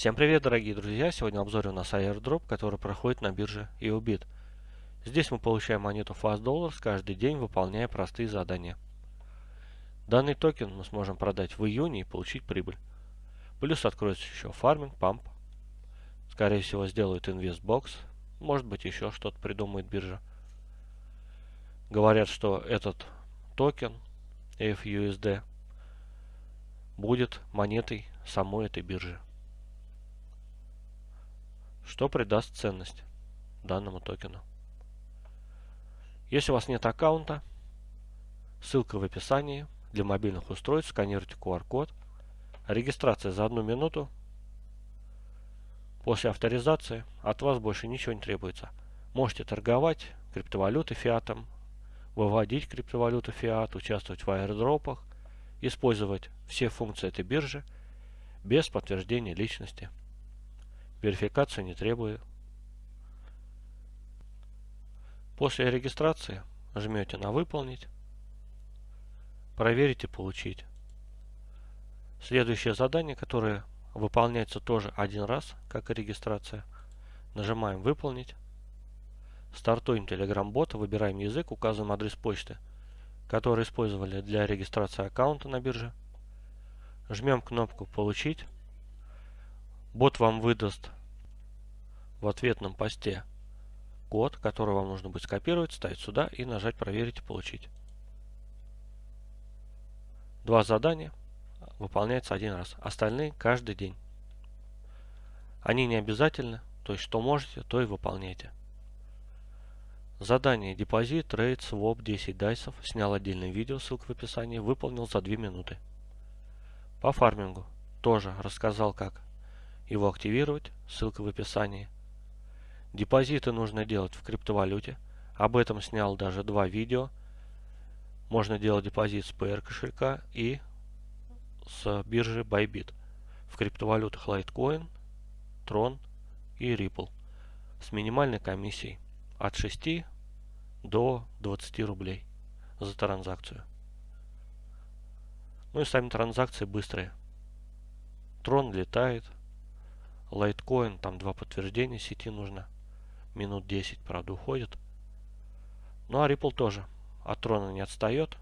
Всем привет, дорогие друзья! Сегодня обзор у нас airdrop, который проходит на бирже YoBit. Здесь мы получаем монету FUSD каждый день, выполняя простые задания. Данный токен мы сможем продать в июне и получить прибыль. Плюс откроется еще фарминг, памп. Скорее всего сделают InvestBox. Может быть еще что-то придумает биржа. Говорят, что этот токен FUSD будет монетой самой этой биржи что придаст ценность данному токену. Если у вас нет аккаунта, ссылка в описании. Для мобильных устройств сканируйте QR-код. Регистрация за одну минуту. После авторизации от вас больше ничего не требуется. Можете торговать криптовалютой фиатом, выводить криптовалюту фиат, участвовать в аирдропах, использовать все функции этой биржи без подтверждения личности. Верификация не требует. После регистрации жмете на «Выполнить», проверить и получить. Следующее задание, которое выполняется тоже один раз, как и регистрация. Нажимаем «Выполнить». Стартуем Telegram-бота, выбираем язык, указываем адрес почты, который использовали для регистрации аккаунта на бирже. Жмем кнопку «Получить». Бот вам выдаст в ответном посте код, который вам нужно будет скопировать, ставить сюда и нажать «Проверить и получить». Два задания выполняются один раз, остальные каждый день. Они не обязательны, то есть что можете, то и выполняйте. Задание депозит, trade, swap 10 дайсов. Снял отдельное видео, ссылка в описании. Выполнил за 2 минуты. По фармингу тоже рассказал, как его активировать, ссылка в описании. Депозиты нужно делать в криптовалюте. Об этом снял даже два видео. Можно делать депозит с Payeer кошелька и с биржи Bybit в криптовалютах Litecoin, Tron и Ripple с минимальной комиссией от 6 до 20 рублей за транзакцию. Ну и сами транзакции быстрые. Трон летает, Litecoin, там два подтверждения сети нужно. Минут 10, правда, уходит. Ну а Ripple тоже от трона не отстает.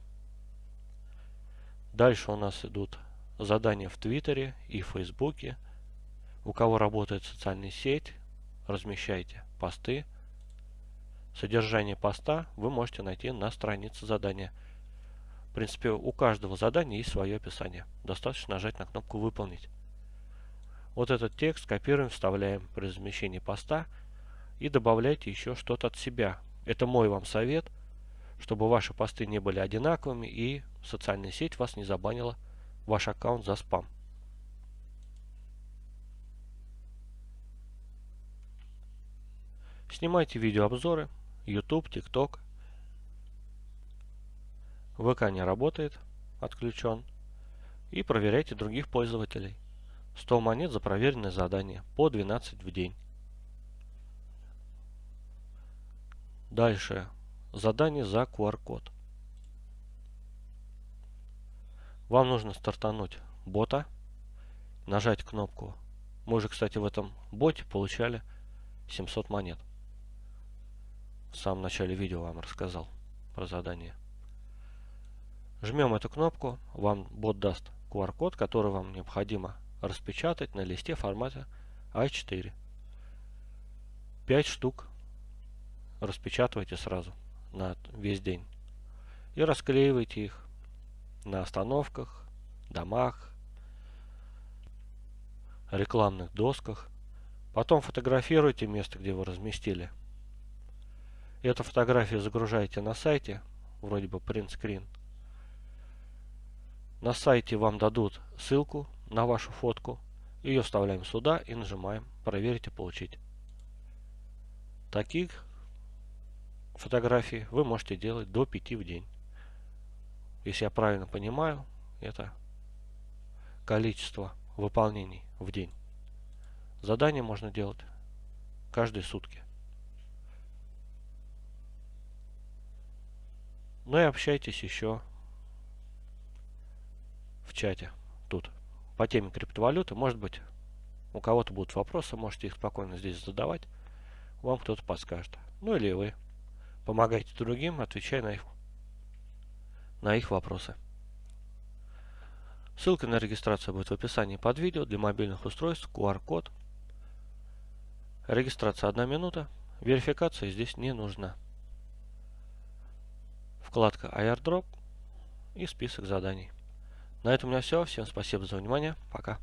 Дальше у нас идут задания в Твиттере и Фейсбуке. У кого работает социальная сеть, размещайте посты. Содержание поста вы можете найти на странице задания. В принципе, у каждого задания есть свое описание. Достаточно нажать на кнопку «Выполнить». Вот этот текст копируем, вставляем при размещении поста и добавляйте еще что-то от себя. Это мой вам совет, чтобы ваши посты не были одинаковыми и социальная сеть вас не забанила ваш аккаунт за спам. Снимайте видеообзоры, YouTube, TikTok. ВК не работает, отключен. И проверяйте других пользователей. 100 монет за проверенное задание, по 12 в день. Дальше. Задание за QR-код. Вам нужно стартануть бота, нажать кнопку. Мы уже, кстати, в этом боте получали 700 монет. В самом начале видео вам рассказал про задание. Жмем эту кнопку, вам бот даст QR-код, который вам необходимо распечатать на листе формата А4. 5 штук распечатывайте сразу на весь день и расклеивайте их на остановках, домах, рекламных досках. Потом фотографируйте место, где вы разместили. Эту фотографию загружаете на сайте, вроде бы print screen. На сайте вам дадут ссылку на вашу фотку. Ее вставляем сюда и нажимаем «Проверить и получить». Таких фотографий вы можете делать до 5 в день. Если я правильно понимаю, это количество выполнений в день. Задание можно делать каждые сутки. Ну и общайтесь еще в чате тут по теме криптовалюты. Может быть, У кого-то будут вопросы, можете их спокойно здесь задавать. Вам кто-то подскажет. Ну или вы. Помогайте другим, отвечая на их, на их вопросы. Ссылка на регистрацию будет в описании под видео для мобильных устройств, QR-код. Регистрация 1 минута. Верификация здесь не нужна. Вкладка airdrop и список заданий. На этом у меня все. Всем спасибо за внимание. Пока.